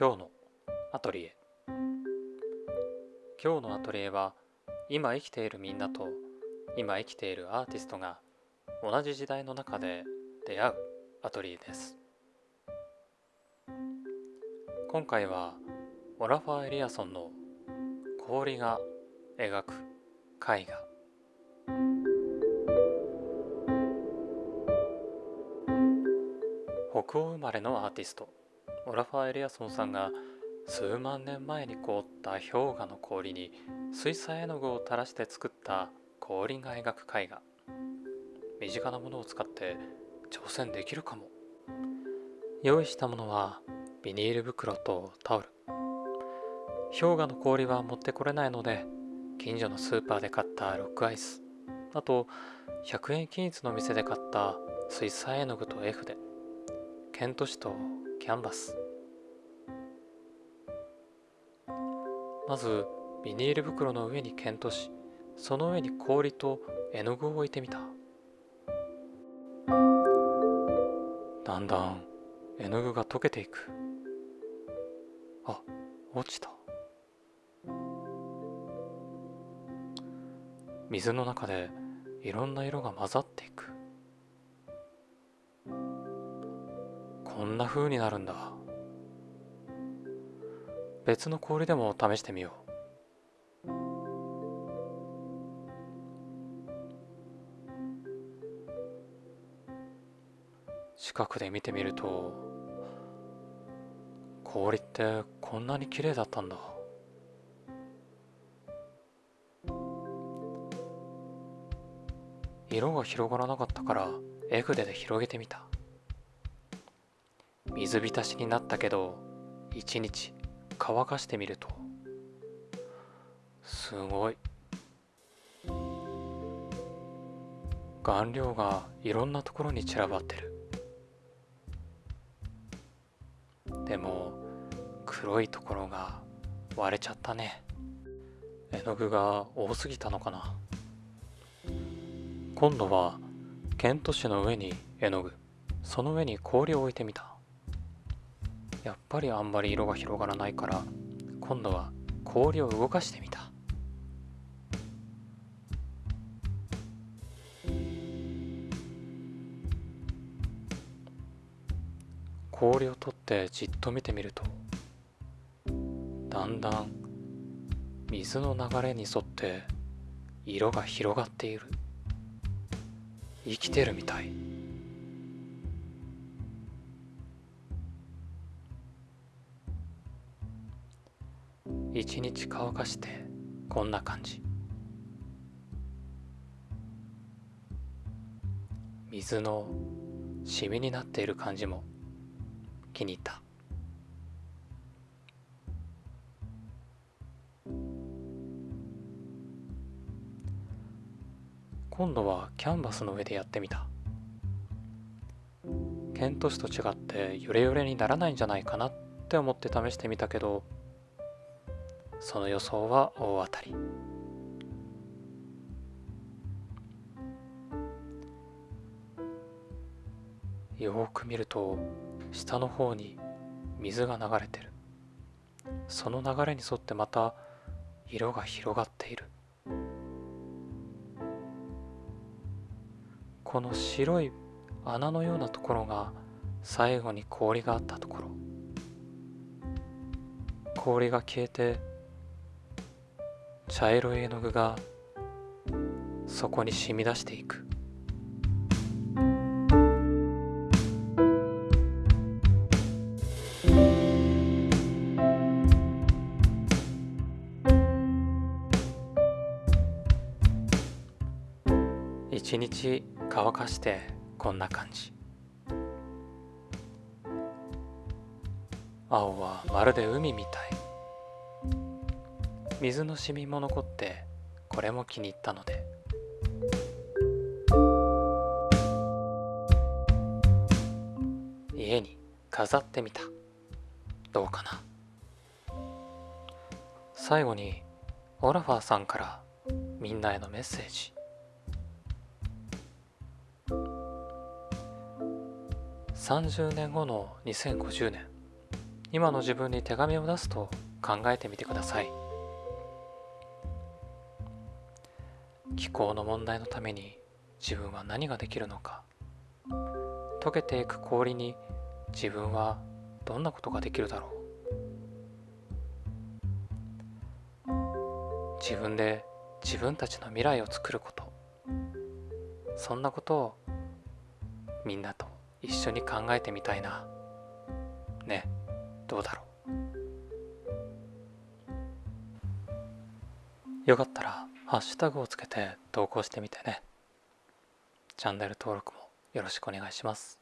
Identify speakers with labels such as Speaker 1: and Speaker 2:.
Speaker 1: 今日のアトリエ。今日のアトリエは今生きているみんなと今生きているアーティストが同じ時代の中で出会うアトリエです。今回はオラファー・エリアソンの氷が描く絵画。北欧生まれのアーティスト。オラファー・エリアソンさんが数万年前に凍った氷河の氷に水彩絵の具を垂らして作った氷が描く絵画。身近なものを使って挑戦できるかも。用意したものはビニール袋とタオル。氷河の氷は持ってこれないので近所のスーパーで買ったロックアイス。あと100円均一の店で買った水彩絵の具と絵筆。ケント紙とキャンバス。まずビニール袋の上にケント紙その上に氷と絵の具を置いてみた。だんだん絵の具が溶けていく。あ落ちた。水の中でいろんな色が混ざっていく。こんな風になるんだ。別の氷でも試してみよう。近くで見てみると氷ってこんなに綺麗だったんだ。色が広がらなかったから絵筆で広げてみた。水浸しになったけど一日乾かしてみると。すごい。顔料がいろんなところに散らばってる。でも黒いところが割れちゃったね。絵の具が多すぎたのかな。今度はケント紙の上に絵の具。その上に氷を置いてみた。やっぱりあんまり色が広がらないから今度は氷を動かしてみた。氷を取ってじっと見てみるとだんだん水の流れに沿って色が広がっている。生きてるみたい。一日乾かしてこんな感じ。水のシミになっている感じも気に入った。今度はキャンバスの上でやってみた。ケント紙と違ってヨレヨレにならないんじゃないかなって思って試してみたけどその予想は大当たり。よく見ると下の方に水が流れてる。その流れに沿ってまた色が広がっている。この白い穴のようなところが最後に氷があったところ。氷が消えて茶色い絵の具がそこに染み出していく。一日乾かしてこんな感じ。青はまるで海みたい。水のシミも残ってこれも気に入ったので。家に飾ってみた。どうかな。最後にオラファーさんからみんなへのメッセージ。30年後の2050年。今の自分に手紙を出すと考えてみてください。気候の問題のために自分は何ができるのか。溶けていく氷に自分はどんなことができるだろう。自分で自分たちの未来を作ること。そんなことをみんなと一緒に考えてみたいな。ねどうだろう。よかったらハッシュタグをつけて投稿してみてね。チャンネル登録もよろしくお願いします。